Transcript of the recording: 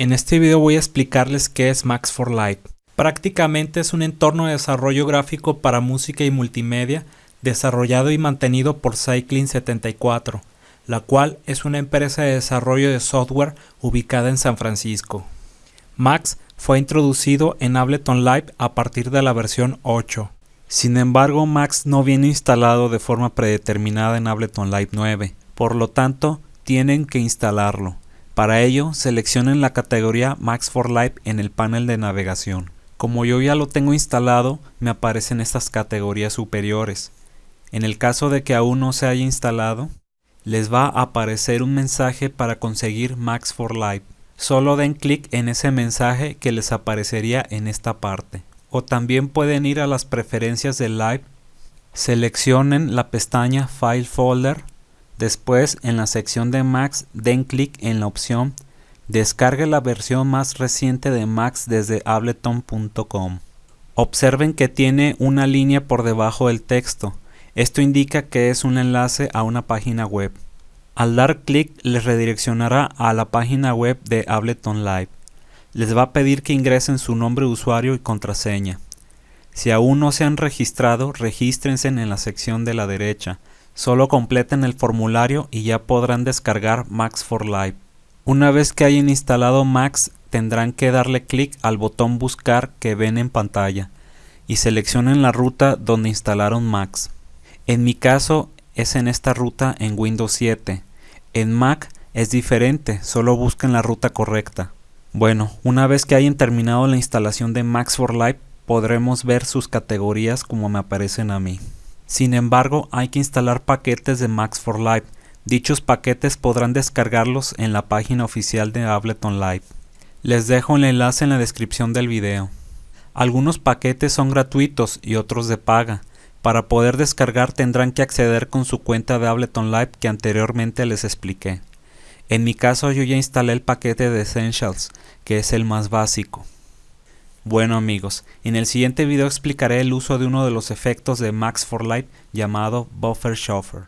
En este video voy a explicarles qué es Max for Live. Prácticamente es un entorno de desarrollo gráfico para música y multimedia desarrollado y mantenido por Cycling74, la cual es una empresa de desarrollo de software ubicada en San Francisco. Max fue introducido en Ableton Live a partir de la versión 8. Sin embargo, Max no viene instalado de forma predeterminada en Ableton Live 9, por lo tanto, tienen que instalarlo. Para ello, seleccionen la categoría Max for Live en el panel de navegación. Como yo ya lo tengo instalado, me aparecen estas categorías superiores. En el caso de que aún no se haya instalado, les va a aparecer un mensaje para conseguir Max for Live. Solo den clic en ese mensaje que les aparecería en esta parte. O también pueden ir a las preferencias de Live, seleccionen la pestaña File Folder Después, en la sección de Max, den clic en la opción Descargue la versión más reciente de Max desde ableton.com. Observen que tiene una línea por debajo del texto. Esto indica que es un enlace a una página web. Al dar clic les redireccionará a la página web de Ableton Live. Les va a pedir que ingresen su nombre de usuario y contraseña. Si aún no se han registrado, regístrense en la sección de la derecha. Solo completen el formulario y ya podrán descargar Max for Live. Una vez que hayan instalado Max, tendrán que darle clic al botón buscar que ven en pantalla y seleccionen la ruta donde instalaron Max. En mi caso es en esta ruta en Windows 7. En Mac es diferente, solo busquen la ruta correcta. Bueno, una vez que hayan terminado la instalación de Max for Live, podremos ver sus categorías como me aparecen a mí. Sin embargo, hay que instalar paquetes de Max for Live. Dichos paquetes podrán descargarlos en la página oficial de Ableton Live. Les dejo el enlace en la descripción del video. Algunos paquetes son gratuitos y otros de paga. Para poder descargar tendrán que acceder con su cuenta de Ableton Live que anteriormente les expliqué. En mi caso yo ya instalé el paquete de Essentials, que es el más básico. Bueno amigos, en el siguiente video explicaré el uso de uno de los efectos de Max for Light llamado Buffer Shuffler.